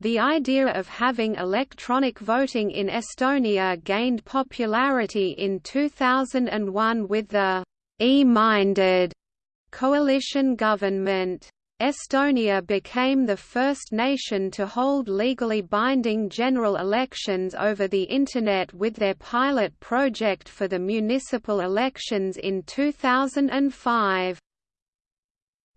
The idea of having electronic voting in Estonia gained popularity in 2001 with the E-minded coalition government. Estonia became the first nation to hold legally binding general elections over the Internet with their pilot project for the municipal elections in 2005.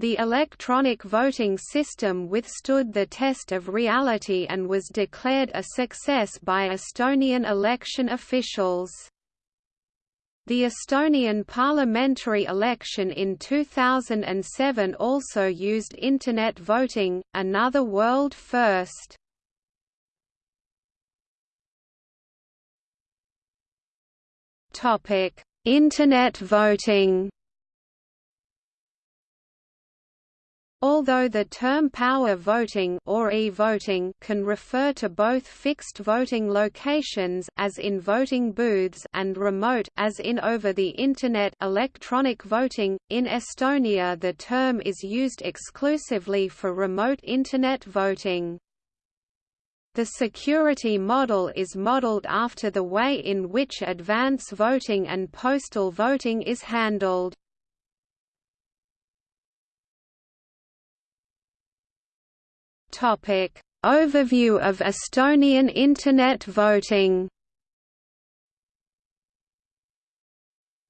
The electronic voting system withstood the test of reality and was declared a success by Estonian election officials. The Estonian parliamentary election in 2007 also used Internet voting, another world first. Internet voting Although the term power voting or e-voting can refer to both fixed voting locations as in voting booths and remote as in over the internet electronic voting, in Estonia the term is used exclusively for remote internet voting. The security model is modeled after the way in which advance voting and postal voting is handled. Topic: Overview of Estonian Internet voting.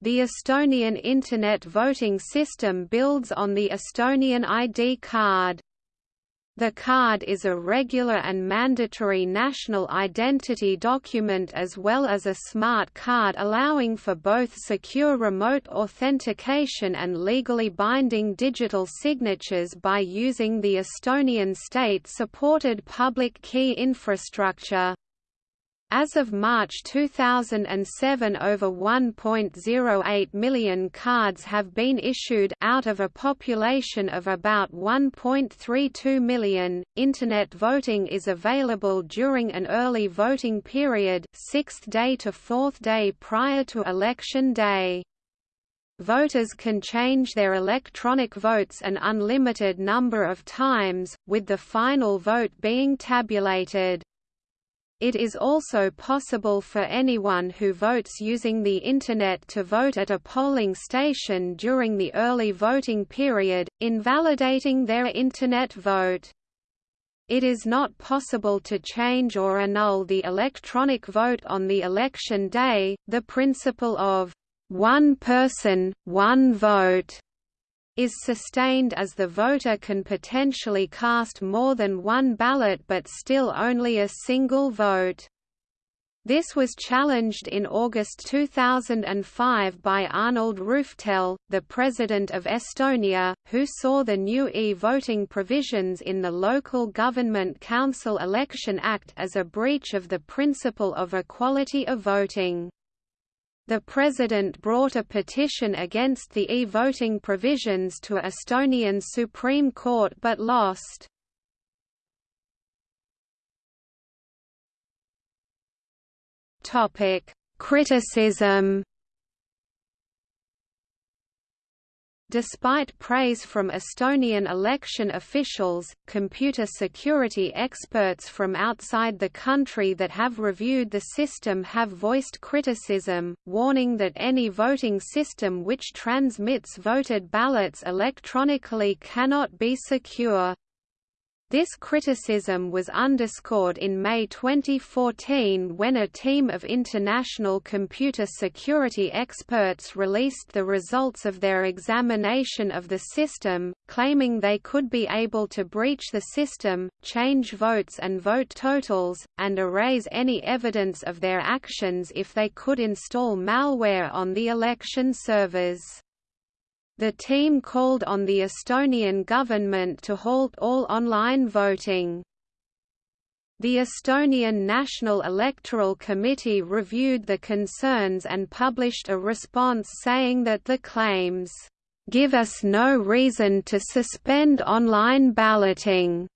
The Estonian Internet voting system builds on the Estonian ID card. The card is a regular and mandatory national identity document as well as a smart card allowing for both secure remote authentication and legally binding digital signatures by using the Estonian state-supported public key infrastructure. As of March 2007 over 1.08 million cards have been issued out of a population of about 1.32 million. Internet voting is available during an early voting period, 6th day to 4th day prior to election day. Voters can change their electronic votes an unlimited number of times, with the final vote being tabulated. It is also possible for anyone who votes using the Internet to vote at a polling station during the early voting period, invalidating their Internet vote. It is not possible to change or annul the electronic vote on the election day. The principle of one person, one vote is sustained as the voter can potentially cast more than one ballot but still only a single vote. This was challenged in August 2005 by Arnold Rüütel, the President of Estonia, who saw the new e-voting provisions in the Local Government Council Election Act as a breach of the principle of equality of voting. The president brought a petition against the e-voting provisions to Estonian Supreme Court but lost. Criticism Despite praise from Estonian election officials, computer security experts from outside the country that have reviewed the system have voiced criticism, warning that any voting system which transmits voted ballots electronically cannot be secure. This criticism was underscored in May 2014 when a team of international computer security experts released the results of their examination of the system, claiming they could be able to breach the system, change votes and vote totals, and erase any evidence of their actions if they could install malware on the election servers. The team called on the Estonian government to halt all online voting. The Estonian National Electoral Committee reviewed the concerns and published a response saying that the claims, "...give us no reason to suspend online balloting."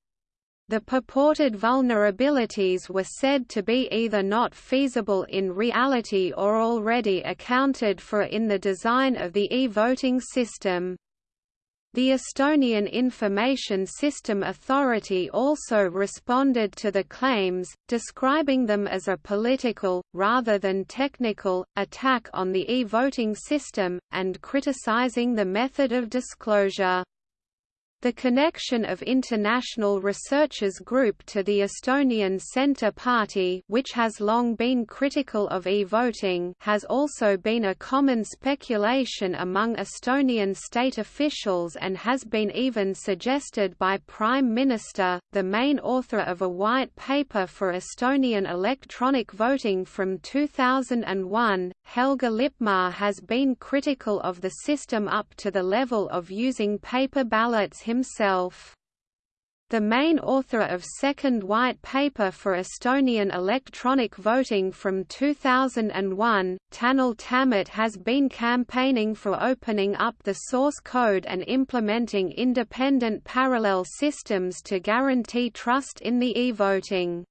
The purported vulnerabilities were said to be either not feasible in reality or already accounted for in the design of the e-voting system. The Estonian Information System Authority also responded to the claims, describing them as a political, rather than technical, attack on the e-voting system, and criticizing the method of disclosure. The connection of International Researchers Group to the Estonian Centre Party which has long been critical of e-voting has also been a common speculation among Estonian state officials and has been even suggested by Prime Minister, the main author of a white paper for Estonian electronic voting from 2001, Helger Lipmaa has been critical of the system up to the level of using paper ballots himself. The main author of second white paper for Estonian electronic voting from 2001, Tanel Tammet has been campaigning for opening up the source code and implementing independent parallel systems to guarantee trust in the e-voting.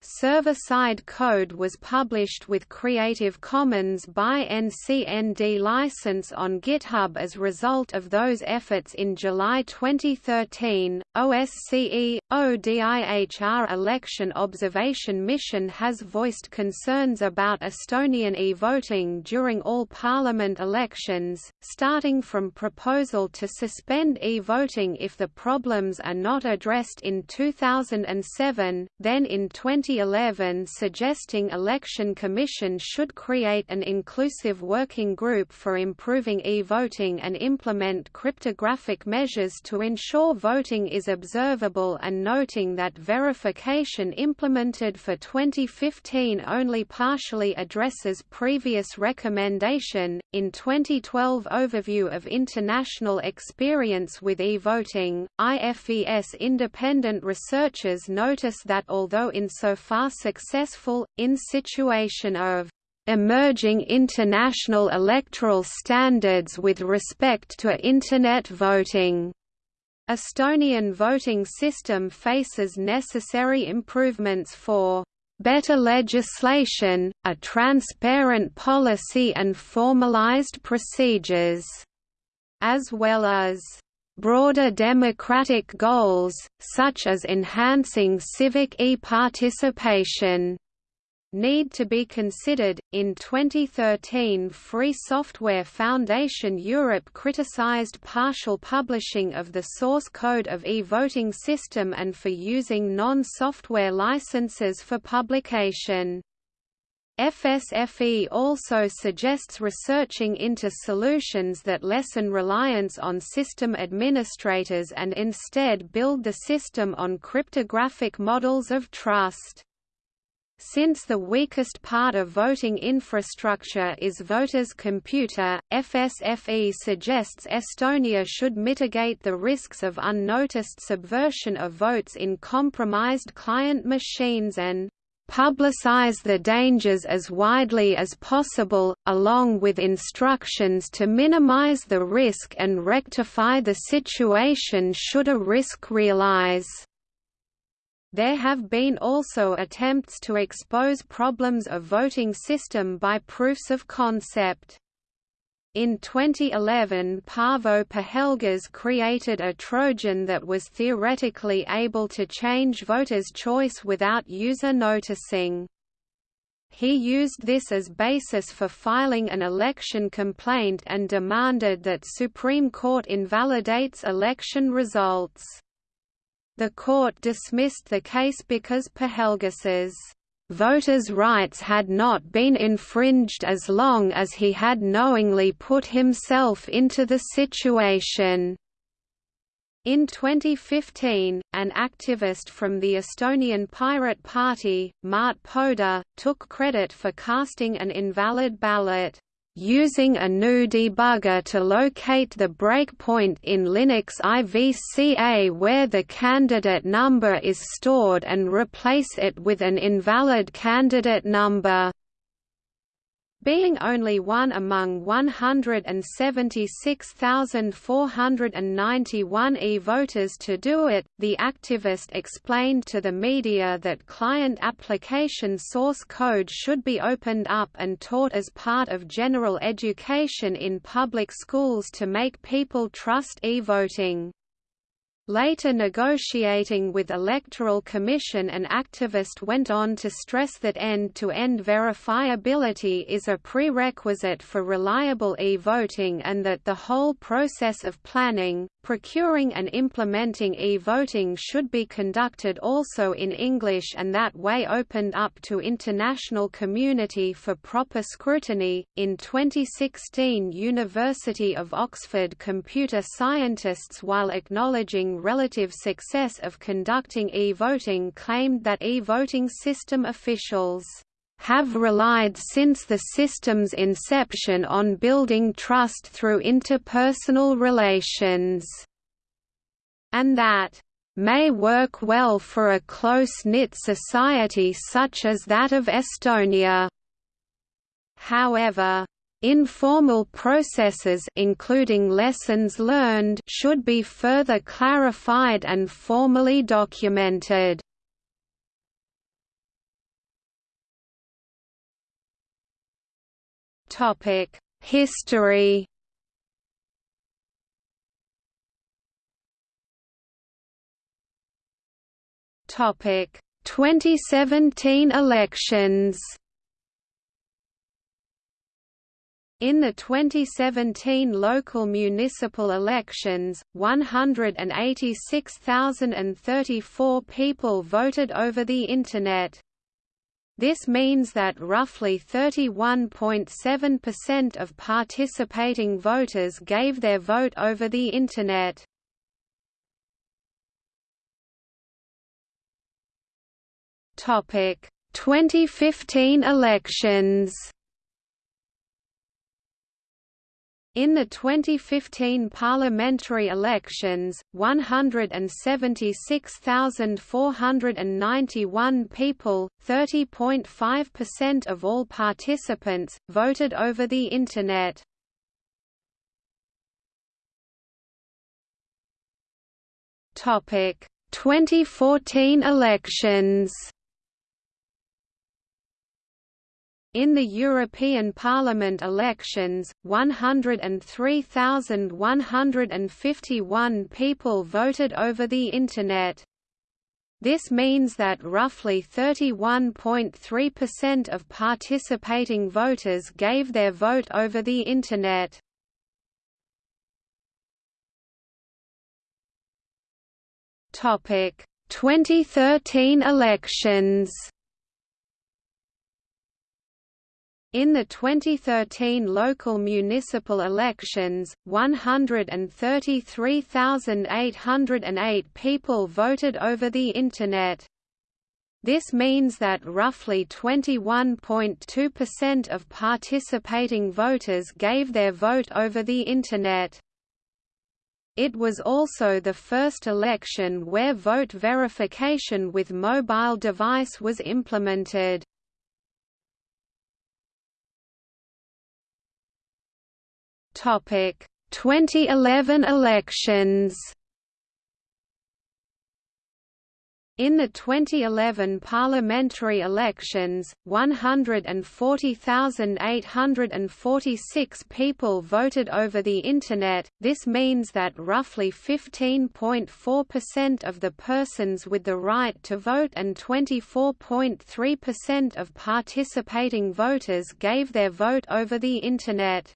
Server-side code was published with Creative Commons by NCND license on GitHub as a result of those efforts in July 2013. OSCE ODIHR election observation mission has voiced concerns about Estonian e-voting during all parliament elections, starting from proposal to suspend e-voting if the problems are not addressed in 2007, then in 20 2011 suggesting Election Commission should create an inclusive working group for improving e-voting and implement cryptographic measures to ensure voting is observable and noting that verification implemented for 2015 only partially addresses previous recommendation. In 2012 Overview of International Experience with e-voting, IFES independent researchers notice that although in so far successful, in situation of emerging international electoral standards with respect to Internet voting. Estonian voting system faces necessary improvements for better legislation, a transparent policy and formalized procedures, as well as Broader democratic goals, such as enhancing civic e-participation, need to be considered. In 2013, Free Software Foundation Europe criticized partial publishing of the source code of e-voting system and for using non-software licenses for publication. FSFE also suggests researching into solutions that lessen reliance on system administrators and instead build the system on cryptographic models of trust. Since the weakest part of voting infrastructure is voters' computer, FSFE suggests Estonia should mitigate the risks of unnoticed subversion of votes in compromised client machines and publicize the dangers as widely as possible, along with instructions to minimize the risk and rectify the situation should a risk realize. There have been also attempts to expose problems of voting system by proofs of concept. In 2011 Paavo Pihelgas created a Trojan that was theoretically able to change voters' choice without user noticing. He used this as basis for filing an election complaint and demanded that Supreme Court invalidates election results. The court dismissed the case because Pihelgas's voters' rights had not been infringed as long as he had knowingly put himself into the situation. In 2015, an activist from the Estonian Pirate Party, Märt Põder, took credit for casting an invalid ballot using a GNU debugger to locate the breakpoint in Linux IVCA where the candidate number is stored and replace it with an invalid candidate number. Being only one among 176,491 e-voters to do it, the activist explained to the media that client application source code should be opened up and taught as part of general education in public schools to make people trust e-voting. Later negotiating with Electoral Commission an activist went on to stress that end-to-end -end verifiability is a prerequisite for reliable e-voting and that the whole process of planning, procuring and implementing e-voting should be conducted also in English and that way opened up to international community for proper scrutiny. In 2016 University of Oxford computer scientists while acknowledging relative success of conducting e-voting claimed that e-voting system officials have relied since the system's inception on building trust through interpersonal relations, and that may work well for a close-knit society such as that of Estonia. However, Informal processes including lessons learned should be further clarified and formally documented. Topic: History. Topic: 2017 elections. In the 2017 local municipal elections, 186,034 people voted over the Internet. This means that roughly 31.7% of participating voters gave their vote over the Internet. Topic: 2015 elections. In the 2015 parliamentary elections, 176,491 people, 30.5% of all participants, voted over the Internet. Topic: 2014 elections. In the European Parliament elections, 103,151 people voted over the Internet. This means that roughly 31.3% of participating voters gave their vote over the Internet. Topic: 2013 elections. In the 2013 local municipal elections, 133,808 people voted over the Internet. This means that roughly 21.2% of participating voters gave their vote over the Internet. It was also the first election where vote verification with mobile device was implemented. Topic: 2011 elections. In the 2011 parliamentary elections, 140,846 people voted over the Internet, this means that roughly 15.4% of the persons with the right to vote and 24.3% of participating voters gave their vote over the Internet.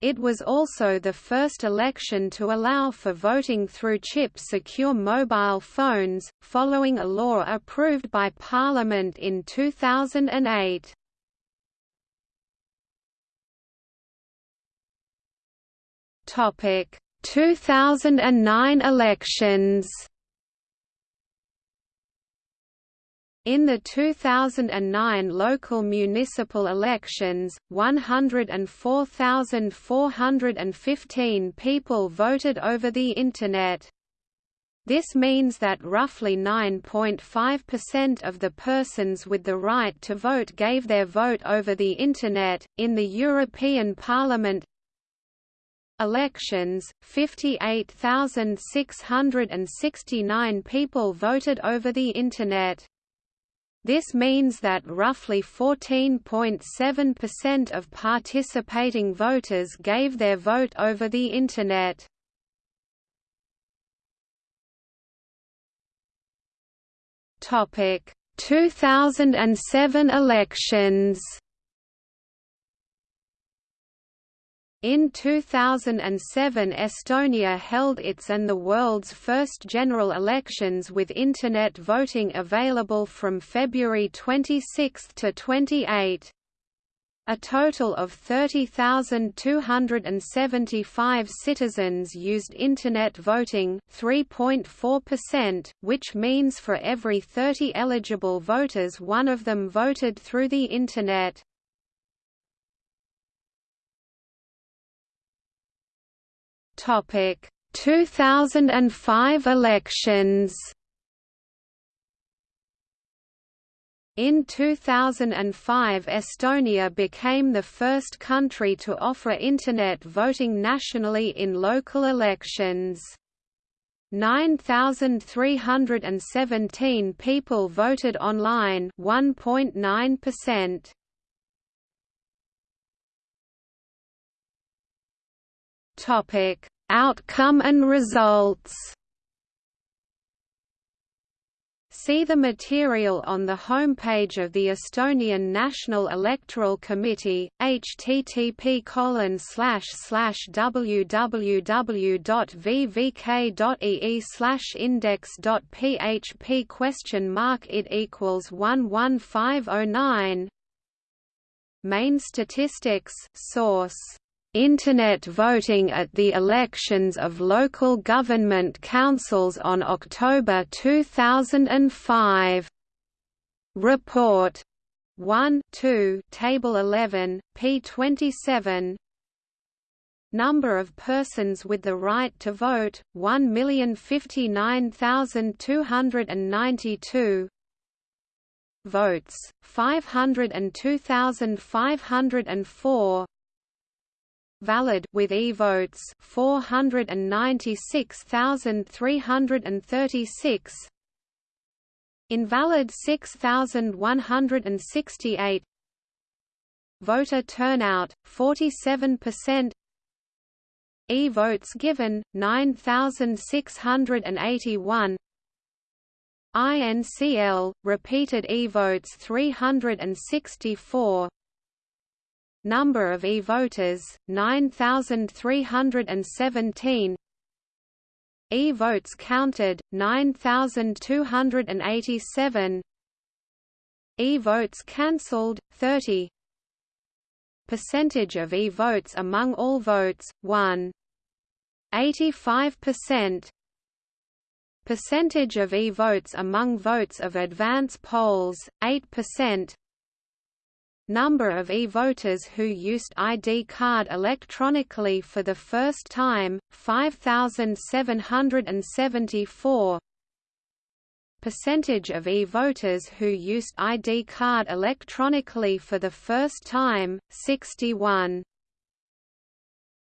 It was also the first election to allow for voting through chip-secure mobile phones, following a law approved by Parliament in 2008. Topic: 2009 elections. In the 2009 local municipal elections, 104,415 people voted over the Internet. This means that roughly 9.5% of the persons with the right to vote gave their vote over the Internet. In the European Parliament elections, 58,669 people voted over the Internet. This means that roughly 14.7% of participating voters gave their vote over the Internet. Topic 2007 elections In 2007 Estonia held its and the world's first general elections with Internet voting available from February 26 to 28. A total of 30,275 citizens used Internet voting 3.4%, which means for every 30 eligible voters one of them voted through the Internet. Topic 2005 elections In 2005 Estonia became the first country to offer Internet voting nationally in local elections. 9,317 people voted online 1.9%. Topic: Outcome and results. See the material on the homepage of the Estonian National Electoral Committee, http www.vvk.ee index.php question mark it equals 11509 Main statistics source Internet voting at the elections of local government councils on October 2005. Report. 1 2 Table 11, p 27 Number of persons with the right to vote, 1,059,292 Votes, 502,504 valid with e-votes 496,336 invalid 6,168 voter turnout 47% e-votes given 9681 INCL repeated e-votes 364 Number of e-voters, 9,317 E-votes counted, 9,287 E-votes cancelled, 30 Percentage of e-votes among all votes, 1. 85% Percentage of e-votes among votes of advance polls, 8% number of e-voters who used ID card electronically for the first time, 5,774 Percentage of e-voters who used ID card electronically for the first time, 61